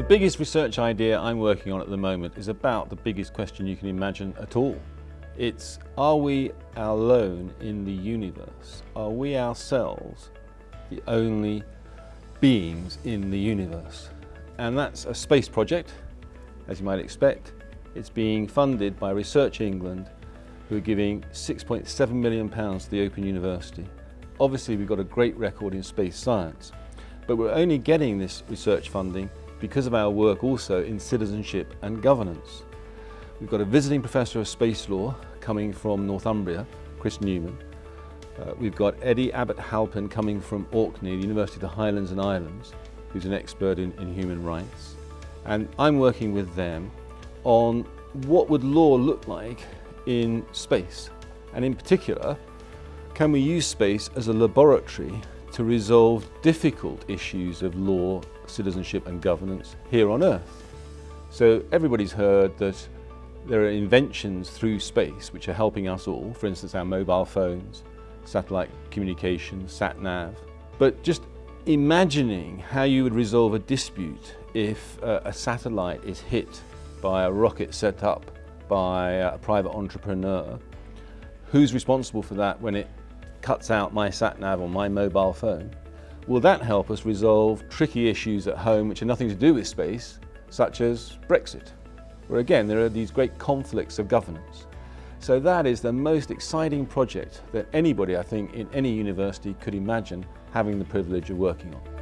The biggest research idea I'm working on at the moment is about the biggest question you can imagine at all. It's, are we alone in the universe? Are we ourselves the only beings in the universe? And that's a space project, as you might expect. It's being funded by Research England, who are giving 6.7 million pounds to the Open University. Obviously, we've got a great record in space science, but we're only getting this research funding because of our work also in citizenship and governance. We've got a visiting professor of space law coming from Northumbria, Chris Newman. Uh, we've got Eddie Abbott Halpin coming from Orkney, the University of the Highlands and Islands, who's an expert in, in human rights. And I'm working with them on what would law look like in space. And in particular, can we use space as a laboratory to resolve difficult issues of law, citizenship and governance here on Earth? So everybody's heard that there are inventions through space which are helping us all, for instance our mobile phones, satellite communication, sat-nav. But just imagining how you would resolve a dispute if uh, a satellite is hit by a rocket set up by a private entrepreneur, who's responsible for that when it cuts out my sat-nav on my mobile phone? Will that help us resolve tricky issues at home which have nothing to do with space, such as Brexit? where again there are these great conflicts of governance. So that is the most exciting project that anybody I think in any university could imagine having the privilege of working on.